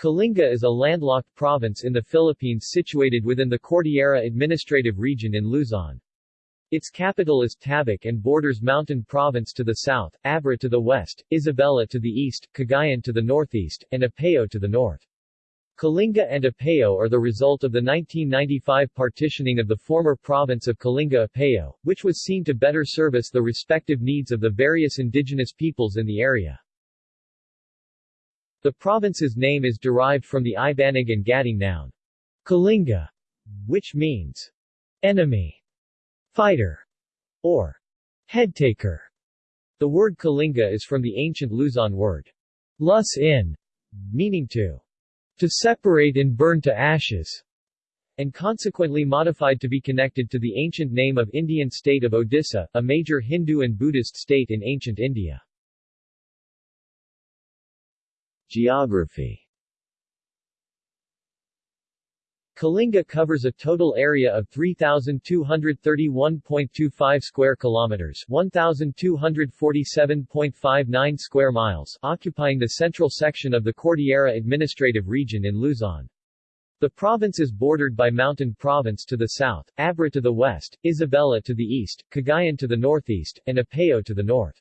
Kalinga is a landlocked province in the Philippines situated within the Cordillera Administrative Region in Luzon. Its capital is Tabuk and borders Mountain Province to the south, Abra to the west, Isabela to the east, Cagayan to the northeast, and Apayao to the north. Kalinga and Apayao are the result of the 1995 partitioning of the former province of Kalinga-Apayao, which was seen to better service the respective needs of the various indigenous peoples in the area. The province's name is derived from the Ibanag and Gaddang noun, Kalinga, which means enemy fighter, or headtaker. The word Kalinga is from the ancient Luzon word lus in, meaning to to separate and burn to ashes, and consequently modified to be connected to the ancient name of Indian state of Odisha, a major Hindu and Buddhist state in ancient India. Geography Kalinga covers a total area of 3231.25 square kilometers, 1247.59 square miles, occupying the central section of the Cordillera Administrative Region in Luzon. The province is bordered by Mountain Province to the south, Abra to the west, Isabela to the east, Cagayan to the northeast, and Apayao to the north.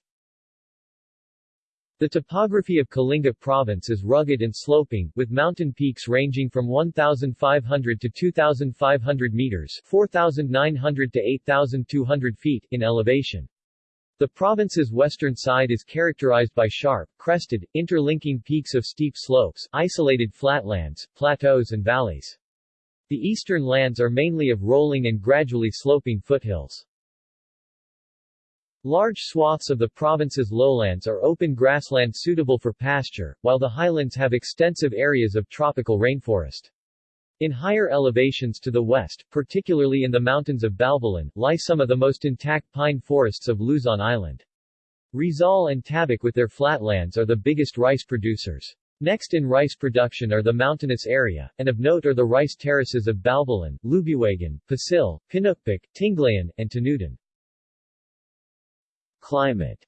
The topography of Kalinga province is rugged and sloping, with mountain peaks ranging from 1,500 to 2,500 meters 4,900 to 8,200 feet in elevation. The province's western side is characterized by sharp, crested, interlinking peaks of steep slopes, isolated flatlands, plateaus and valleys. The eastern lands are mainly of rolling and gradually sloping foothills. Large swaths of the province's lowlands are open grassland suitable for pasture, while the highlands have extensive areas of tropical rainforest. In higher elevations to the west, particularly in the mountains of Balbalan, lie some of the most intact pine forests of Luzon Island. Rizal and Tabuk with their flatlands are the biggest rice producers. Next in rice production are the mountainous area, and of note are the rice terraces of Balbalan, Lubuagan, Pasil, Pinukpuk, Tinglayan, and Tanudan. Climate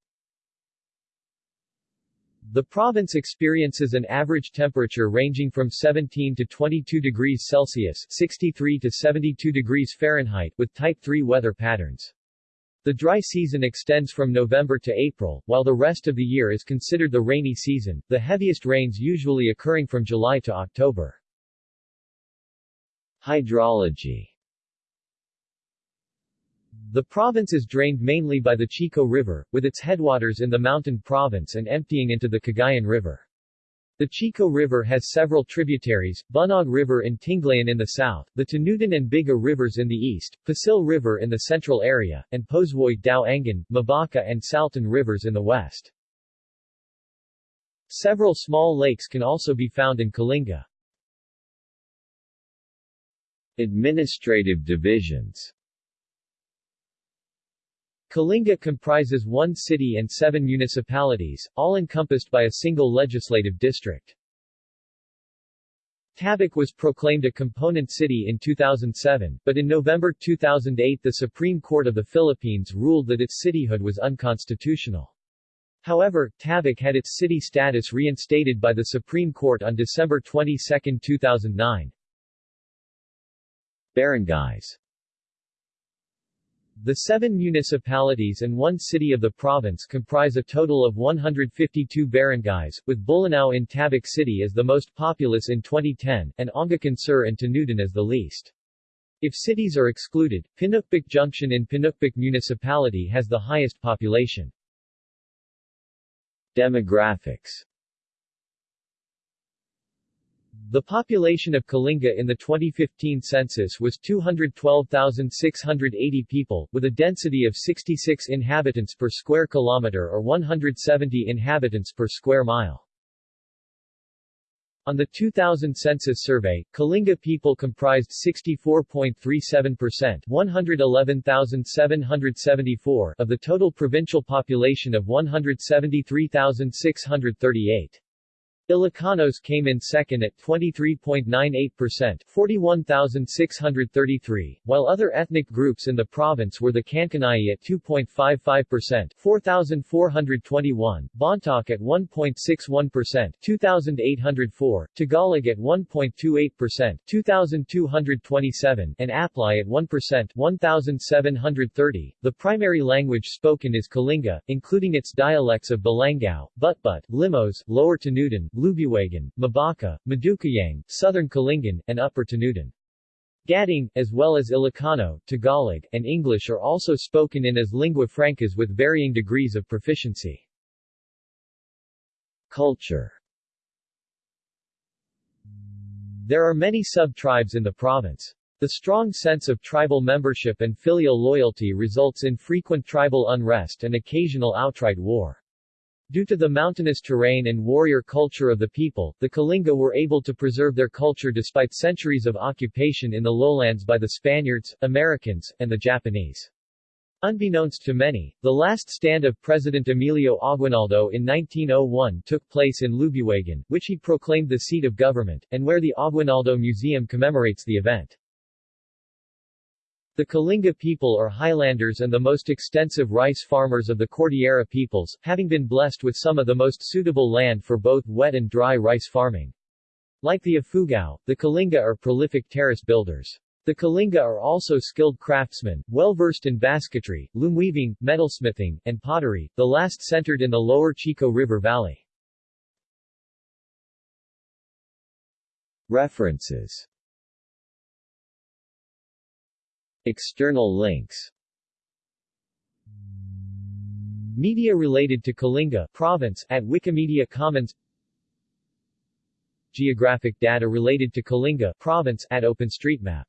The province experiences an average temperature ranging from 17 to 22 degrees Celsius 63 to 72 degrees Fahrenheit with Type 3 weather patterns. The dry season extends from November to April, while the rest of the year is considered the rainy season, the heaviest rains usually occurring from July to October. Hydrology the province is drained mainly by the Chico River, with its headwaters in the Mountain Province and emptying into the Cagayan River. The Chico River has several tributaries, Bunog River in Tinglayan in the south, the Tanudan and Biga rivers in the east, Pasil River in the central area, and Poswoy, Dao Angan, Mabaca and Saltan rivers in the west. Several small lakes can also be found in Kalinga. Administrative divisions Kalinga comprises one city and seven municipalities, all encompassed by a single legislative district. Tabuk was proclaimed a component city in 2007, but in November 2008 the Supreme Court of the Philippines ruled that its cityhood was unconstitutional. However, Tabuk had its city status reinstated by the Supreme Court on December 22, 2009. Barangays the seven municipalities and one city of the province comprise a total of 152 barangays, with Bulanao in Tabuk City as the most populous in 2010, and Anggacan Sur and Tanudan as the least. If cities are excluded, Pinukpuk Junction in Pinukpuk Municipality has the highest population. Demographics the population of Kalinga in the 2015 census was 212,680 people, with a density of 66 inhabitants per square kilometer or 170 inhabitants per square mile. On the 2000 census survey, Kalinga people comprised 64.37% 111,774 of the total provincial population of 173,638. Ilocanos came in second at 23.98% 41,633, while other ethnic groups in the province were the Kankanai at 2.55% 4,421, Bontoc at 1.61% 2,804, Tagalog at 1.28% 2,227, and Aplai at 1% 1,730. The primary language spoken is Kalinga, including its dialects of Balangao, Butbut, Limos, Lower Tanudan, Lubuagan, Mabaka, Madukayang, Southern Kalingan, and Upper Tanudan. Gaddang, as well as Ilocano, Tagalog, and English are also spoken in as lingua francas with varying degrees of proficiency. Culture There are many sub-tribes in the province. The strong sense of tribal membership and filial loyalty results in frequent tribal unrest and occasional outright war. Due to the mountainous terrain and warrior culture of the people, the Kalinga were able to preserve their culture despite centuries of occupation in the lowlands by the Spaniards, Americans, and the Japanese. Unbeknownst to many, the last stand of President Emilio Aguinaldo in 1901 took place in Lubuagan, which he proclaimed the seat of government, and where the Aguinaldo Museum commemorates the event. The Kalinga people are highlanders and the most extensive rice farmers of the Cordillera peoples, having been blessed with some of the most suitable land for both wet and dry rice farming. Like the Ifugao, the Kalinga are prolific terrace builders. The Kalinga are also skilled craftsmen, well-versed in basketry, loom weaving, metalsmithing, and pottery, the last centered in the lower Chico River Valley. References External links. Media related to Kalinga province at Wikimedia Commons. Geographic data related to Kalinga province at OpenStreetMap